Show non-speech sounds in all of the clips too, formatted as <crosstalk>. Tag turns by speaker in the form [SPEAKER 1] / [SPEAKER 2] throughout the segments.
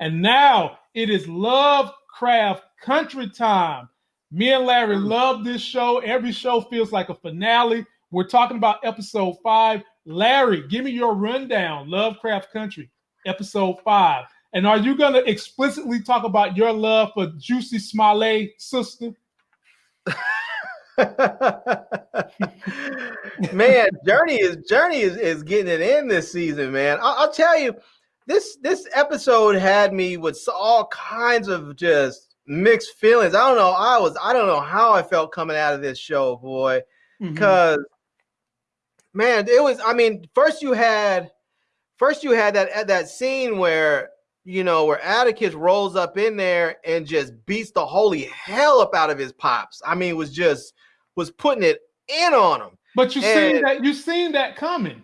[SPEAKER 1] And now it is Lovecraft Country time. Me and Larry
[SPEAKER 2] Mm.
[SPEAKER 1] love this show. Every show feels like a finale. We're talking about episode five. Larry, give me your rundown. Lovecraft Country, episode five. And are you going to explicitly talk about your love for Jurnee Smollett, sister? <laughs>
[SPEAKER 2] man, Jurnee is Jurnee is, is getting it in this season, man. I, I'll tell you, this this episode had me with all kinds of just mixed feelings. I don't know. I was I don't know how I felt coming out of this show, boy.
[SPEAKER 1] Mm-hmm.
[SPEAKER 2] Because man, it was. I mean, first you had first you had that that scene where you know where Atticus rolls up in there and just beats the holy hell up out of his pops. I mean, was just was putting it in on him.
[SPEAKER 1] But you seen that you seen that coming.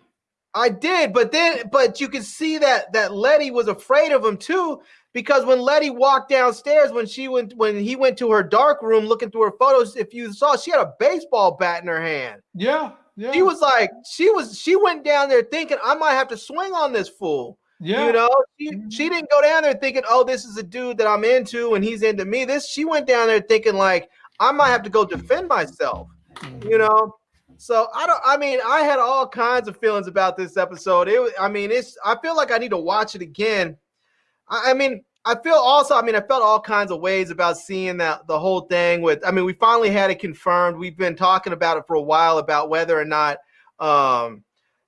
[SPEAKER 2] I did, but then but you could see that that Leti was afraid of him too because when Leti walked downstairs when she went when he went to her dark room looking through her photos, if you saw she had a baseball bat in her hand.
[SPEAKER 1] Yeah, yeah.
[SPEAKER 2] She was like she was she went down there thinking I might have to swing on this fool.
[SPEAKER 1] yeah.
[SPEAKER 2] You know, she,
[SPEAKER 1] Mhm.
[SPEAKER 2] she didn't go down there thinking, oh, this is a dude that I'm into and he's into me. This she went down there thinking like I might have to go defend myself you know so i don't i mean i had all kinds of feelings about this episode. It was- i mean it's i feel like i need to watch it again. I, I mean i feel also i mean i felt all kinds of ways about seeing that the whole thing with i mean we finally had it confirmed. We've been talking about it for a while about whether or not um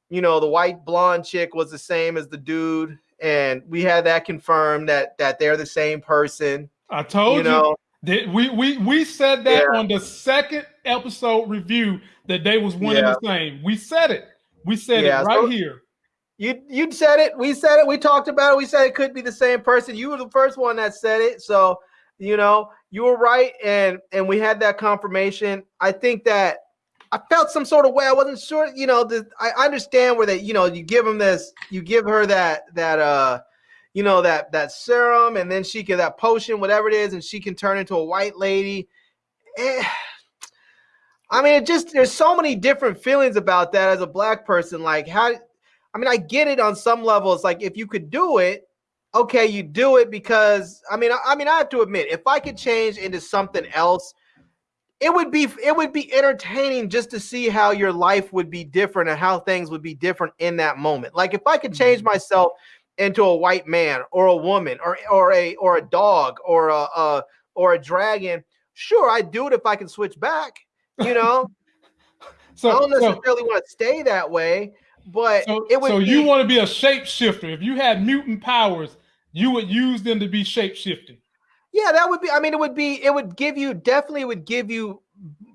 [SPEAKER 2] you know the white blonde chick was the same as the dude. And we had that confirmed that that they're the same person.
[SPEAKER 1] I told
[SPEAKER 2] you
[SPEAKER 1] you.
[SPEAKER 2] know
[SPEAKER 1] we we we said that
[SPEAKER 2] Yeah.
[SPEAKER 1] on the second episode review that they was one
[SPEAKER 2] Yeah.
[SPEAKER 1] and the same. We said it. We said
[SPEAKER 2] Yeah,
[SPEAKER 1] it right
[SPEAKER 2] so-
[SPEAKER 1] here.
[SPEAKER 2] You you said it. We said it. We talked about it. We said it could be the same person. You were the first one that said it. So you know you were right, and and we had that confirmation. I think that I felt some sort of way. I wasn't sure. You know, the, I understand where that you know you give him this, you give her that that uh, you know that that serum, and then she can that potion, whatever it is, and she can turn into a white lady. Eh, I mean, it just there's so many different feelings about that as a black person. Like how I mean, I get it on some level. It's like if you could do it, okay, you do it because I mean, I, I mean, I have to admit, if I could change into something else, it would be it would be entertaining just to see how your life would be different and how things would be different in that moment. Like if I could change myself into a white man or a woman or or a or a dog or a, a or a dragon, sure, I'd do it if I can switch back. You <laughs> know,
[SPEAKER 1] so I
[SPEAKER 2] don't
[SPEAKER 1] so,
[SPEAKER 2] necessarily want to stay that way, but
[SPEAKER 1] so,
[SPEAKER 2] it would
[SPEAKER 1] so
[SPEAKER 2] be,
[SPEAKER 1] you want to be a shapeshifter. If you had mutant powers, you would use them to be shapeshifting.
[SPEAKER 2] Yeah, that would be. I mean, it would be. It would give you definitely would give you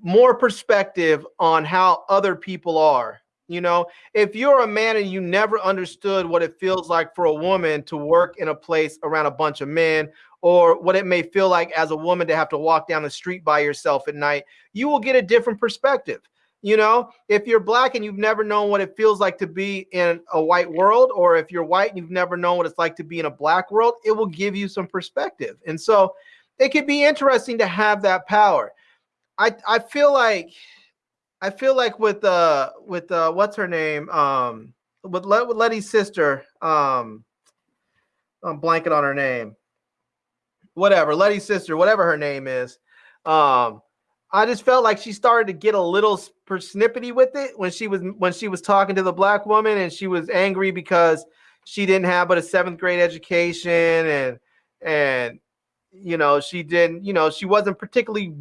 [SPEAKER 2] more perspective on how other people are. You know, if you're a man and you never understood what it feels like for a woman to work in a place around a bunch of men, or what it may feel like as a woman to have to walk down the street by yourself at night, you will get a different perspective. You know, if you're black and you've never known what it feels like to be in a white world, or if you're white and you've never known what it's like to be in a black world, it will give you some perspective. And so it could be interesting to have that power. I I feel like I feel like with uh with uh what's her name? Um with, with Leti's sister, um I'm blanking on her name. Whatever, Leti's sister, whatever her name is. Um I just felt like she started to get a little per- snippety with it when she was when she was talking to the black woman and she was angry because she didn't have but a seventh grade education and and you know she didn't you know she wasn't particularly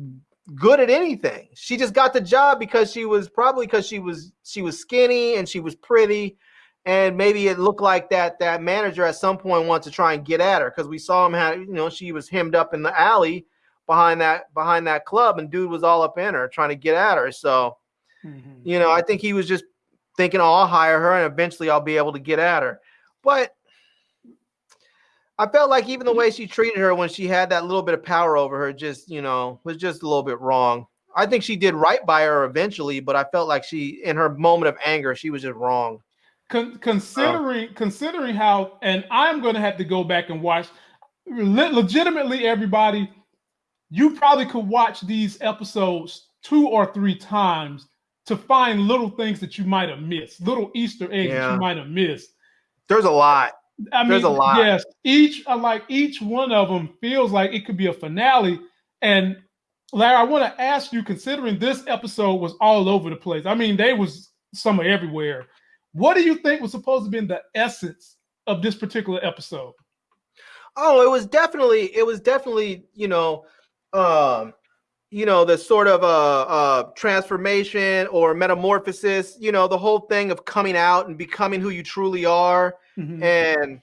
[SPEAKER 2] good at anything. She just got the job because she was probably because she was she was skinny and she was pretty. And maybe it looked like that that manager at some point wanted to try and get at her because we saw him have you know she was hemmed up in the alley behind that behind that club and dude was all up in her trying to get at her. So mm-hmm. you know i think he was just thinking oh i'll hire her and eventually i'll be able to get at her. But i felt like even the mm-hmm. way she treated her when she had that little bit of power over her just you know was just a little bit wrong. I think she did right by her eventually but i felt like she in her moment of anger she was just wrong.
[SPEAKER 1] Con- oh. considering considering how, and I'm going to have to go back and watch. Le- legitimately, everybody, you probably could watch these episodes two or three times to find little things that you might have missed, little Easter eggs that you might have missed.
[SPEAKER 2] there's a lot
[SPEAKER 1] I mean,
[SPEAKER 2] There's a lot.
[SPEAKER 1] Yes, each like each one of them feels like it could be a finale. And Larry, I want to ask you, considering this episode was all over the place. I mean, they was somewhere everywhere. What do you think was supposed to be in the essence of this particular episode?
[SPEAKER 2] Oh, it was definitely, it was definitely, you know, um, you know, the sort of uh, uh, transformation or metamorphosis, you know, the whole thing of coming out and becoming who you truly are. Mm-hmm. And,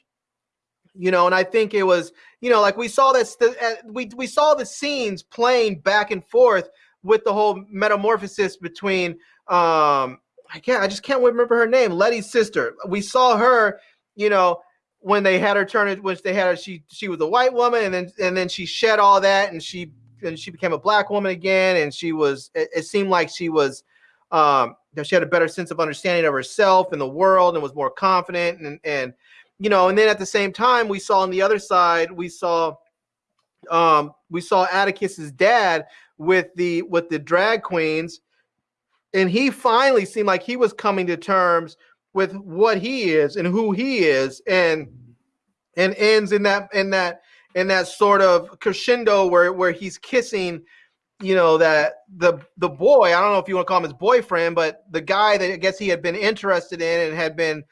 [SPEAKER 2] you know, and I think it was, you know, like we saw this, the, uh, we, we saw the scenes playing back and forth with the whole metamorphosis between, um, I can't, I just can't remember her name, Leti's sister. We saw her, you know, when they had her turn it, which they had her, she, she was a white woman and then, and then she shed all that and she she became a black woman again, and she was. It, it seemed like she was. Um, she had a better sense of understanding of herself and the world, and was more confident, and and you know, and then at the same time, we saw on the other side, we saw, um, we saw Atticus's dad with the with the drag queens, and he finally seemed like he was coming to terms with what he is and who he is, and and ends in that in that in that sort of crescendo where where he's kissing you know that the the boy i don't know if you want to call him his boyfriend but the guy that i guess he had been interested in and had been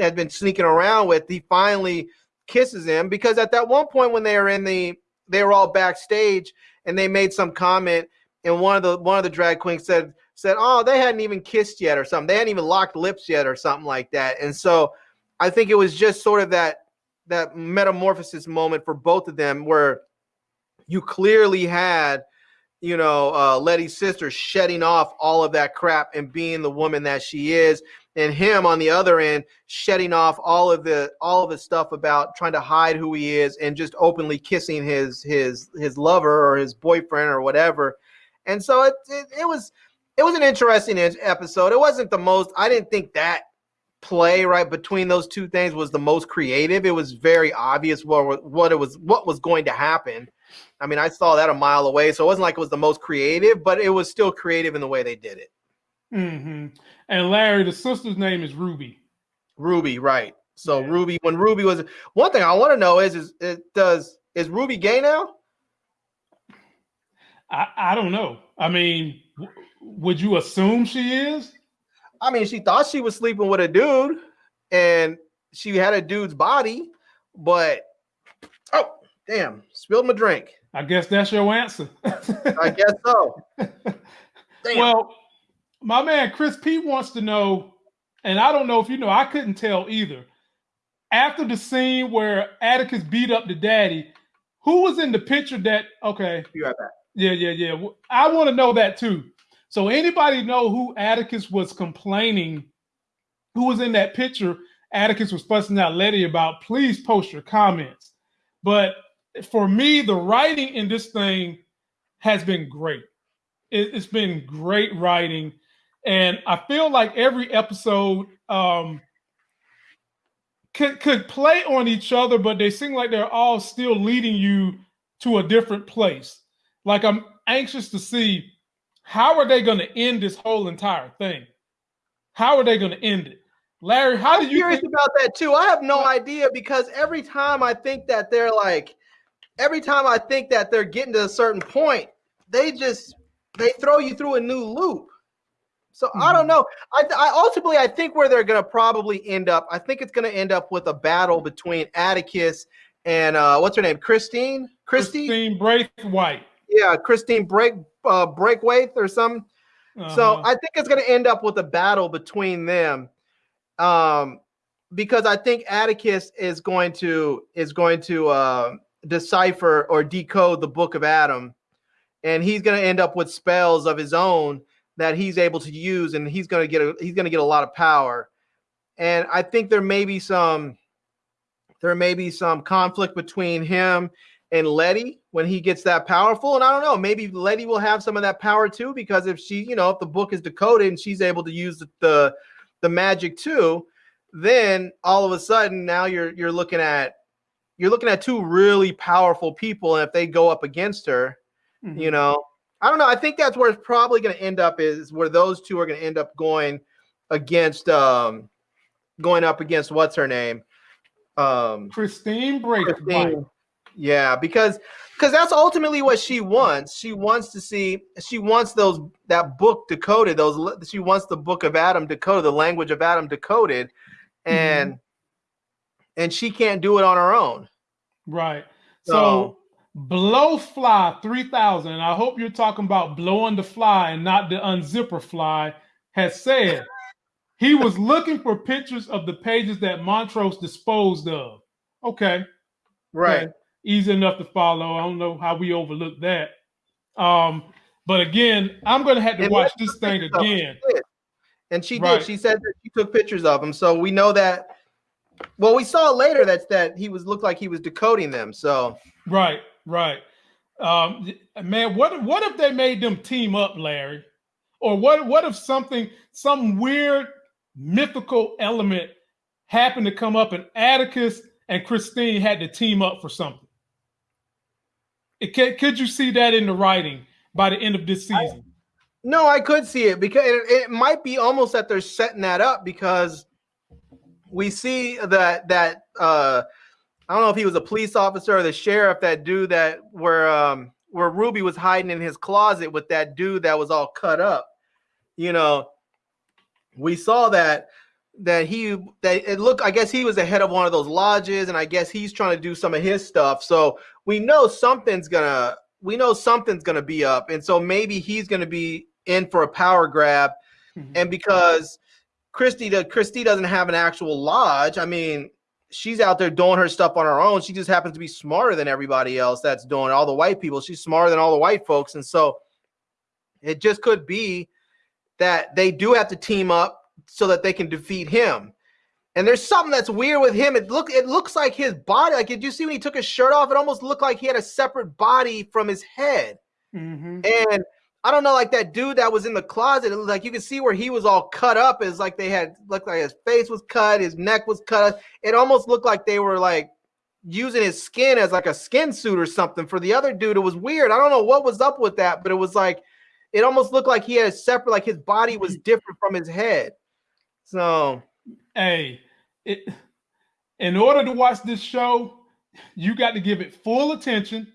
[SPEAKER 2] had been sneaking around with he finally kisses him because at that one point when they were in the they were all backstage and they made some comment and one of the one of the drag queens said said oh they hadn't even kissed yet or something. They hadn't even locked lips yet or something like that. And so i think it was just sort of that that metamorphosis moment for both of them where you clearly had you know uh, leti's sister shedding off all of that crap and being the woman that she is and him on the other end shedding off all of the all of the stuff about trying to hide who he is and just openly kissing his his his lover or his boyfriend or whatever. And so it, it, it was it was an interesting episode. It wasn't the most i didn't think that play right between those two things was the most creative. It was very obvious what what it was what was going to happen. I mean, I saw that a mile away, so it wasn't like it was the most creative, but it was still creative in the way they did it.
[SPEAKER 1] Mm-hmm. And Larry, the sister's name is Ruby.
[SPEAKER 2] Ruby, right? So yeah. Ruby, when Ruby was one thing I want to know is is it does is Ruby gay now?
[SPEAKER 1] I I don't know. I mean, w- would you assume she is?
[SPEAKER 2] I mean, she thought she was sleeping with a dude and she had a dude's body, but oh, damn, spilled my drink.
[SPEAKER 1] I guess that's your answer.
[SPEAKER 2] I guess so.
[SPEAKER 1] Damn. <laughs> Well, my man Chris Pete wants to know, and I don't know if you know, I couldn't tell either. After the scene where Atticus beat up the daddy, who was in the picture that okay?
[SPEAKER 2] You right back.
[SPEAKER 1] Yeah, yeah, yeah. I want to know that too. So anybody know who Atticus was complaining? Who was in that picture? Atticus was fussing out Leti about. Please post your comments. But for me, the writing in this thing has been great. It, has been great writing, and I feel like every episode um, could could play on each other, but they seem like they're all still leading you to a different place. Like I'm anxious to see how are they going to end this whole entire thing? How are they going to end it? Larry, how do you
[SPEAKER 2] curious
[SPEAKER 1] think-
[SPEAKER 2] about that too? I have no idea because every time I think that they're like, every time I think that they're getting to a certain point, they just they throw you through a new loop. So mm-hmm. I don't hmm. know. I, I, ultimately I think where they're going to probably end up. I think it's going to end up with a battle between Atticus and uh, what's her name, Christine,
[SPEAKER 1] Christy? Christine Braithwhite.
[SPEAKER 2] Yeah, Christine Break uh, Breakwaith or some. Uh-huh. So I think it's going to end up with a battle between them, um, because I think Atticus is going to is going to uh, decipher or decode the Book of Adam, and he's going to end up with spells of his own that he's able to use, and he's going to get a, he's going to get a lot of power. And I think there may be some there may be some conflict between him and Leti when he gets that powerful. And I don't know, maybe Leti will have some of that power too, because if she, you know, if the book is decoded and she's able to use the the, the magic too, then all of a sudden now you're you're looking at you're looking at two really powerful people, and if they go up against her, mm-hmm. you know, I don't know. I think that's where it's probably going to end up is where those two are going to end up going against um going up against what's her name um
[SPEAKER 1] Christine breaks
[SPEAKER 2] Christine. Yeah, because because that's ultimately what she wants. She wants to see. She wants those that book decoded. Those she wants the book of Adam decoded, the language of Adam decoded, and mm-hmm. and she can't do it on her own.
[SPEAKER 1] Right. So, so Blowfly three thousand. I hope you're talking about blowing the fly and not the unzipper fly. Has said <laughs> he was looking for pictures of the pages that Montrose disposed of. Okay.
[SPEAKER 2] Right. Okay
[SPEAKER 1] easy enough to follow. I don't know how we overlooked that. Um, but again, I'm going to have to and watch this thing again.
[SPEAKER 2] And she right. did. She said that she took pictures of him, so we know that. Well, we saw later that that he was looked like he was decoding them. So
[SPEAKER 1] right, right. Um, man, what what if they made them team up, Larry? Or what what if something, some weird mythical element happened to come up and Atticus and Christine had to team up for something? It, could you see that in the writing by the end of this season? I,
[SPEAKER 2] no, I could see it because it, it might be almost that they're setting that up because we see that that uh, I don't know if he was a police officer or the sheriff that dude that where um, where Ruby was hiding in his closet with that dude that was all cut up. You know, we saw that that he that it looked i guess he was the head of one of those lodges and i guess he's trying to do some of his stuff. So we know something's gonna we know something's gonna be up and so maybe he's gonna be in for a power grab. Mm-hmm. and because christy the christy doesn't have an actual lodge i mean she's out there doing her stuff on her own. She just happens to be smarter than everybody else that's doing all the white people. She's smarter than all the white folks and so it just could be that they do have to team up so that they can defeat him. And there's something that's weird with him. It look it looks like his body. Like did you see when he took his shirt off? It almost looked like he had a separate body from his head. Mm-hmm. And I don't know, like that dude that was in the closet. like you can see where he was all cut up. Is like they had looked like his face was cut, his neck was cut. It almost looked like they were like using his skin as like a skin suit or something. For the other dude, it was weird. I don't know what was up with that, but it was like it almost looked like he had a separate, like his body was <clears throat> different from his head. So,
[SPEAKER 1] hey, it, in order to watch this show, you got to give it full attention.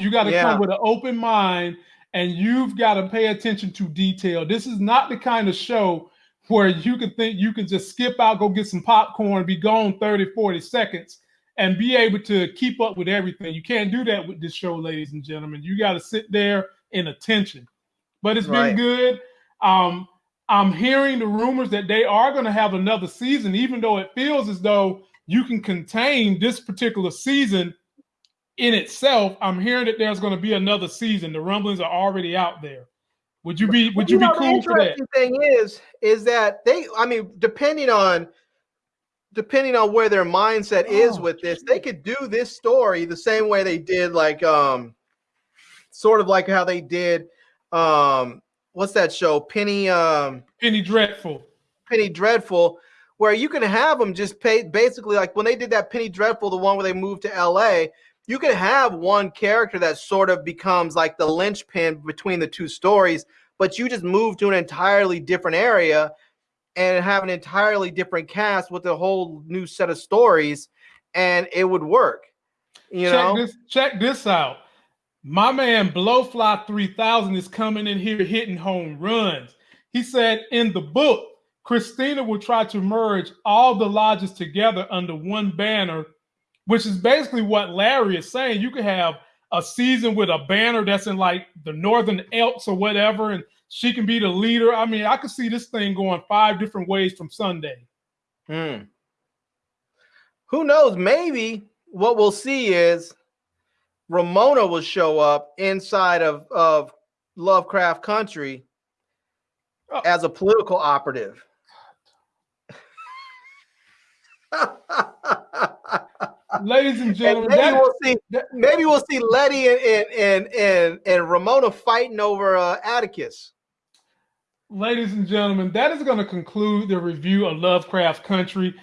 [SPEAKER 1] You got to yeah. come with an open mind and you've got to pay attention to detail. This is not the kind of show where you can think you can just skip out, go get some popcorn, be gone 30, 40 seconds, and be able to keep up with everything. You can't do that with this show, ladies and gentlemen. You got to sit there in attention. But it's right. been good. Um, I'm hearing the rumors that they are going to have another season, even though it feels as though you can contain this particular season in itself. I'm hearing that there's going to be another season. The rumblings are already out there. Would you be Would you, you know, be cool for that?
[SPEAKER 2] The thing is, is that they? I mean, depending on depending on where their mindset oh, is with this, they could do this story the same way they did, like um, sort of like how they did um what's that show? Penny um
[SPEAKER 1] Penny Dreadful.
[SPEAKER 2] Penny Dreadful, where you can have them just pay basically like when they did that Penny Dreadful, the one where they moved to LA, you can have one character that sort of becomes like the linchpin between the two stories, but you just move to an entirely different area and have an entirely different cast with a whole new set of stories, and it would work. You
[SPEAKER 1] check
[SPEAKER 2] know,
[SPEAKER 1] this, check this out. My man Blowfly 3000 is coming in here hitting home runs. He said in the book, Christina will try to merge all the lodges together under one banner, which is basically what Larry is saying. You could have a season with a banner that's in like the Northern Elks or whatever, and she can be the leader. I mean, I could see this thing going five different ways from Sunday.
[SPEAKER 2] Hmm. Who knows? Maybe what we'll see is Ramona will show up inside of, of Lovecraft Country oh. as a political operative. <laughs>
[SPEAKER 1] Ladies and gentlemen,
[SPEAKER 2] and maybe, we'll see, maybe we'll see Leti and, and, and, and Ramona fighting over uh, Atticus.
[SPEAKER 1] Ladies and gentlemen, that is going to conclude the review of Lovecraft Country.